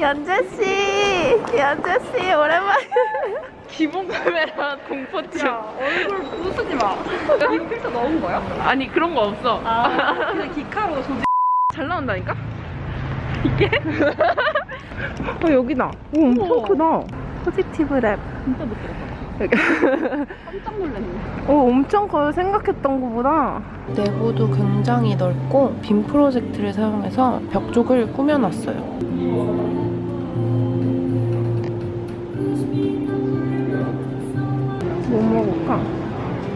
연재씨! 연재씨, 오랜만에. 기본 카메라 공포증. 얼굴 부수지 마. 이 필터 넣은 거야? 아니, 그런 거 없어. 아, 그냥 기카로 조지. 잘 나온다니까? 이게? 어, 여기다. 오, 엄청 우와. 크다. 포지티브 랩. 진짜 못 들었다. 깜짝 놀랐네. 오, 엄청 커요. 생각했던 것보다. 내부도 굉장히 넓고 빔 프로젝트를 사용해서 벽 쪽을 꾸며놨어요. 뭐 먹을까?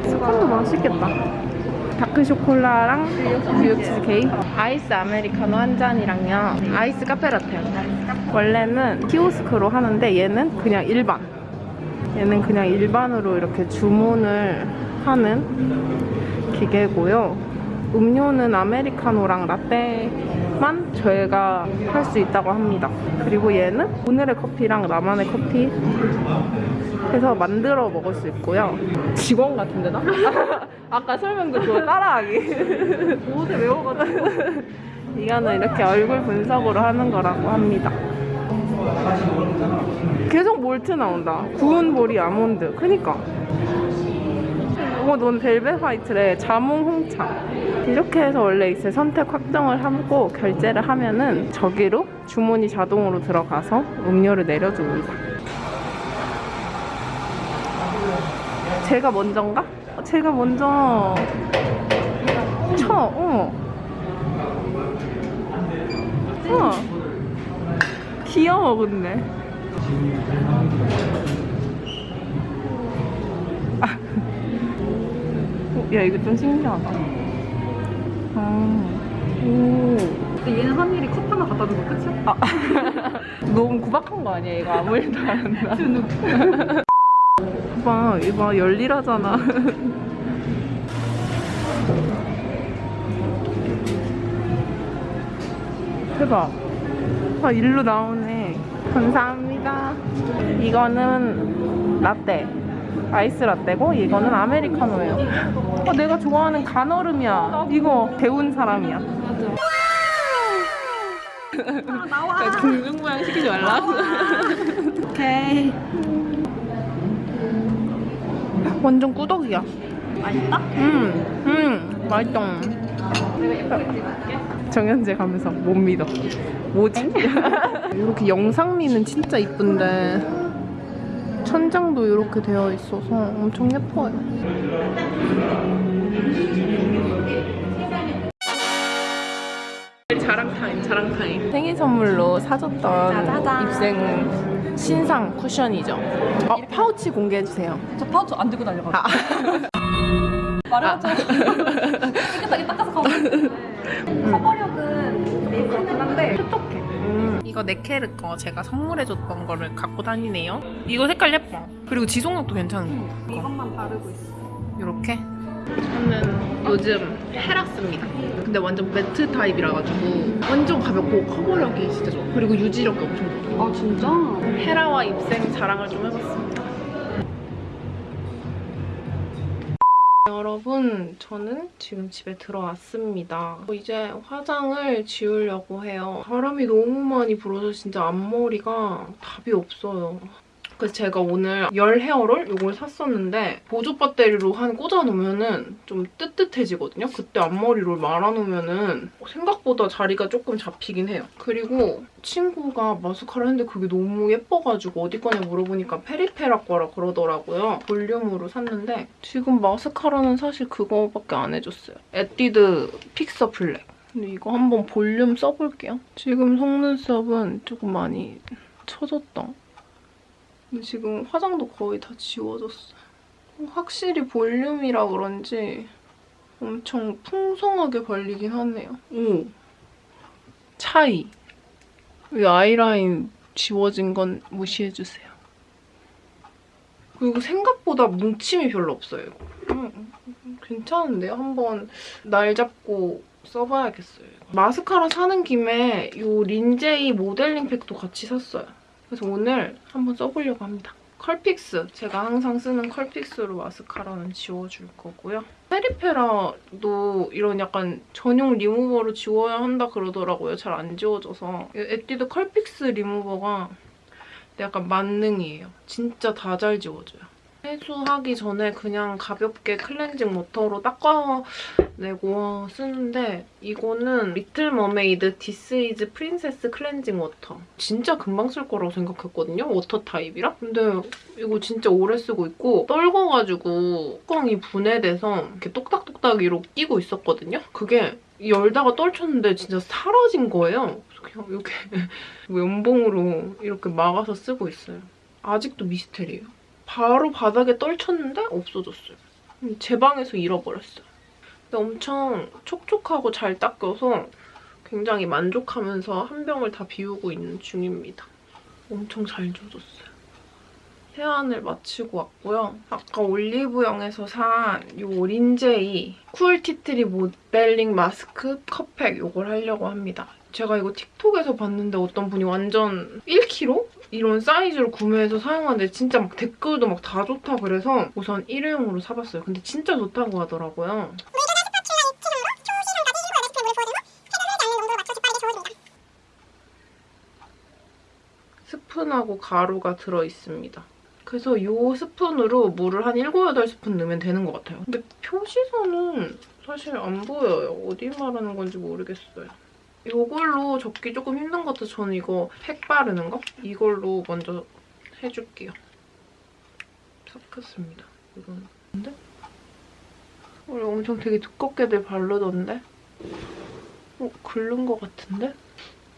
스콘도 맛있겠다. 다크 쇼콜라랑 뉴욕 치즈 케이크, 아이스 아메리카노 한 잔이랑요. 아이스 카페라테요. 원래는 키오스크로 하는데 얘는 그냥 일반. 얘는 그냥 일반으로 이렇게 주문을 하는 기계고요. 음료는 아메리카노랑 라떼만 저희가 할 수 있다고 합니다. 그리고 얘는 오늘의 커피랑 나만의 커피 해서 만들어 먹을 수 있고요. 직원 같은데 나? 아까 설명도 그거 따라하기. 어제 외워가지고. 이거는 이렇게 얼굴 분석으로 하는 거라고 합니다. 계속 몰트 나온다. 구운 보리 아몬드. 그니까. 어, 넌 벨벳 화이트래. 자몽 홍차. 이렇게 해서 원래 이제 선택 확정을 하고 결제를 하면은 저기로 주문이 자동으로 들어가서 음료를 내려줍니다. 제가 먼저인가? 어, 제가 먼저 쳐. 어. 우와. 귀여워 근데 아. 어, 야 이거 좀 신기하다 아. 오. 근데 얘는 한 일이 컵 하나 갖다 주고 끝이야? 아. 너무 구박한 거 아니야 이거 아무 일도 안 한다. 봐. 이봐. 열일하잖아. 대박. 아 일로 나오네. 감사합니다. 이거는 라떼. 아이스 라떼고 이거는 아메리카노예요. 어, 내가 좋아하는 간얼음이야. 이거 배운 사람이야. 아, 나와. 공중 모양 시키지 말라. 오케이 완전 꾸덕이야 맛있다? 음, 음, 맛있다. 정현재 가면서 못 믿어. 뭐지? 이렇게 영상미는 진짜 이쁜데 천장도 이렇게 되어 있어서 엄청 예뻐요. 자랑 타임, 자랑 타임. 생일 선물로 사줬던 짜자잔. 입생 신상 쿠션이죠. 어, 파우치 공개해 주세요. 저 파우치 안 들고 다녀가지고. 아. 말해야죠. 깨끗하게 닦아서 가고. 커버력은 메이크업긴 한데 촉촉해. 음, 이거 네케르 거 제가 선물해줬던 거를 갖고 다니네요. 이거 색깔 예뻐. 그리고 지속력도 괜찮은 거. 이것만 바르고 있어. 이렇게. 저는 요즘 헤라 씁니다. 근데 완전 매트 타입이라 가지고 완전 가볍고 커버력이 진짜 좋아. 그리고 유지력이 엄청 좋아. 아 진짜? 헤라와 입생 자랑을 좀 해봤습니다. 여러분, 저는 지금 집에 들어왔습니다. 이제 화장을 지우려고 해요. 바람이 너무 많이 불어서 진짜 앞머리가 답이 없어요. 그래서 제가 오늘 열 헤어롤 이걸 샀었는데 보조 배터리로 한 꽂아놓으면 좀 뜨뜻해지거든요. 그때 앞머리로 말아놓으면 생각보다 자리가 조금 잡히긴 해요. 그리고 친구가 마스카라 했는데 그게 너무 예뻐가지고 어디 거냐 물어보니까 페리페라 거라 그러더라고요. 볼륨으로 샀는데 지금 마스카라는 사실 그거밖에 안 해줬어요. 에뛰드 픽서 블랙. 근데 이거 한번 볼륨 써볼게요. 지금 속눈썹은 조금 많이 처졌다. 근데 지금 화장도 거의 다 지워졌어요. 확실히 볼륨이라 그런지 엄청 풍성하게 발리긴 하네요. 오! 차이. 이 아이라인 지워진 건 무시해주세요. 그리고 생각보다 뭉침이 별로 없어요. 이거. 음, 괜찮은데요? 한번 날 잡고 써봐야겠어요. 마스카라 사는 김에 이 린제이 모델링 팩도 같이 샀어요. 그래서 오늘 한번 써보려고 합니다. 컬픽스 제가 항상 쓰는 컬픽스로 마스카라는 지워줄 거고요. 페리페라도 이런 약간 전용 리무버로 지워야 한다 그러더라고요. 잘 안 지워져서 이 에뛰드 컬픽스 리무버가 약간 만능이에요. 진짜 다 잘 지워져요. 세수하기 전에 그냥 가볍게 클렌징 워터로 닦아 내고 쓰는데 이거는 Little Mermaid This is Princess 클렌징 워터. 진짜 금방 쓸 거라고 생각했거든요. 워터 타입이라. 근데 이거 진짜 오래 쓰고 있고 떨궈가지고 뚜껑이 분해돼서 이렇게 똑딱똑딱 이렇게 끼고 있었거든요. 그게 열다가 떨쳤는데 진짜 사라진 거예요. 그냥 이렇게 면봉으로 이렇게 막아서 쓰고 있어요. 아직도 미스테리예요. 바로 바닥에 떨쳤는데 없어졌어요. 음, 제 방에서 잃어버렸어요. 엄청 촉촉하고 잘 닦여서 굉장히 만족하면서 한 병을 다 비우고 있는 중입니다. 엄청 잘 지워졌어요. 세안을 마치고 왔고요. 아까 올리브영에서 산 이 린제이 쿨 티트리 모델링 마스크 컵팩 이걸 하려고 합니다. 제가 이거 틱톡에서 봤는데 어떤 분이 완전 1kg? 이런 사이즈로 구매해서 사용하는데 진짜 막 댓글도 막 다 좋다 그래서 우선 일회용으로 사봤어요. 근데 진짜 좋다고 하더라고요. 스푼하고 가루가 들어있습니다. 그래서 이 스푼으로 물을 한 7, 8스푼 넣으면 되는 것 같아요. 근데 표시선은 사실 안 보여요. 어디 말하는 건지 모르겠어요. 이걸로 접기 조금 힘든 것 같아서 저는 이거 팩 바르는 거? 이걸로 먼저 해줄게요. 섞였습니다. 이건 근데? 원래 엄청 되게 두껍게들 바르던데? 어, 긁는 것 같은데?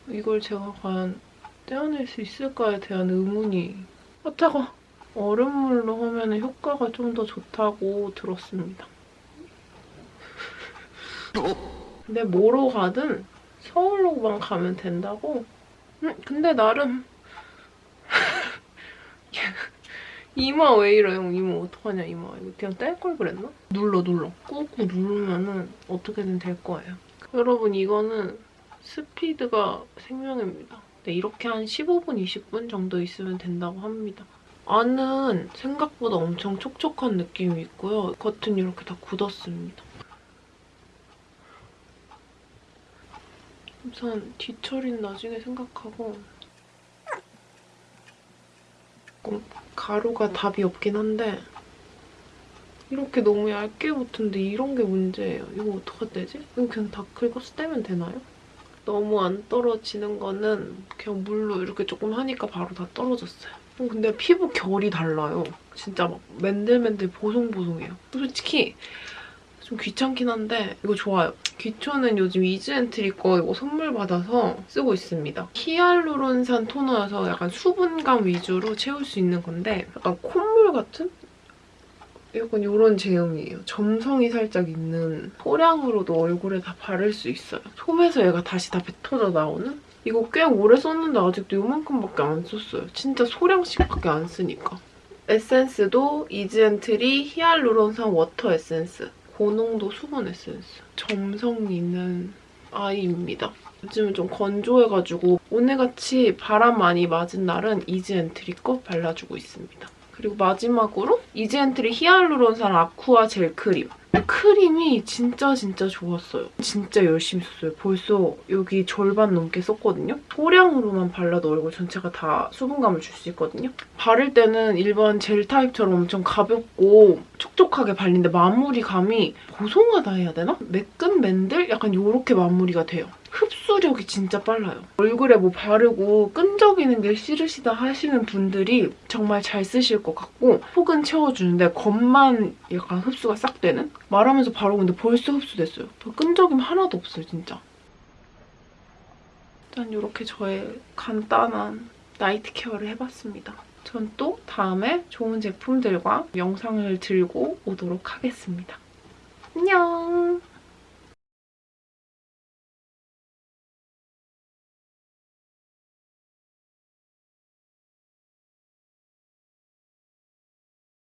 이걸 제가 과연 떼어낼 수 있을까에 대한 의문이 아 차가 얼음물로 하면 효과가 좀 더 좋다고 들었습니다. 근데 뭐로 가든 서울로만 가면 된다고? 음, 근데 나름 이마 왜 이래요? 이마 어떡하냐 이마 이거 그냥 뗄 걸 그랬나? 눌러 눌러 꾹꾹 누르면은 어떻게든 될 거예요. 여러분 이거는 스피드가 생명입니다. 네, 이렇게 한 15분, 20분 정도 있으면 된다고 합니다. 안은 생각보다 엄청 촉촉한 느낌이 있고요. 겉은 이렇게 다 굳었습니다. 우선 뒤처리는 나중에 생각하고 가루가 답이 없긴 한데 이렇게 너무 얇게 붙은데 이런 게 문제예요. 이거 어떡할 때지? 이거 그냥 다 긁어서 떼면 되나요? 너무 안 떨어지는 거는 그냥 물로 이렇게 조금 하니까 바로 다 떨어졌어요. 어, 근데 피부 결이 달라요. 진짜 막 맨들맨들 보송보송해요. 솔직히 좀 귀찮긴 한데 이거 좋아요. 기초는 요즘 이즈엔트리 거 이거 선물 받아서 쓰고 있습니다. 히알루론산 토너여서 약간 수분감 위주로 채울 수 있는 건데 약간 콧물 같은? 약간 이런 제형이에요. 점성이 살짝 있는 소량으로도 얼굴에 다 바를 수 있어요. 솜에서 얘가 다시 다 뱉어져 나오는? 이거 꽤 오래 썼는데 아직도 이만큼밖에 안 썼어요. 진짜 소량씩밖에 안 쓰니까. 에센스도 이즈앤트리 히알루론산 워터 에센스. 고농도 수분 에센스. 점성 있는 아이입니다. 요즘은 좀 건조해가지고 오늘같이 바람 많이 맞은 날은 이즈앤트리 거 발라주고 있습니다. 그리고 마지막으로 이즈앤트리 히알루론산 아쿠아 젤 크림. 크림이 진짜 진짜 좋았어요. 진짜 열심히 썼어요. 벌써 여기 절반 넘게 썼거든요. 소량으로만 발라도 얼굴 전체가 다 수분감을 줄 수 있거든요. 바를 때는 일반 젤 타입처럼 엄청 가볍고 촉촉하게 발리는데 마무리감이 보송하다 해야 되나? 매끈 맨들? 약간 이렇게 마무리가 돼요. 흡수력이 진짜 빨라요. 얼굴에 뭐 바르고 끈적이는 게 싫으시다 하시는 분들이 정말 잘 쓰실 것 같고 속은 채워주는데 겉만 약간 흡수가 싹 되는? 말하면서 바르고 있는데 벌써 흡수됐어요. 끈적임 하나도 없어요, 진짜. 일단 이렇게 저의 간단한 나이트 케어를 해봤습니다. 전 또 다음에 좋은 제품들과 영상을 들고 오도록 하겠습니다. 안녕!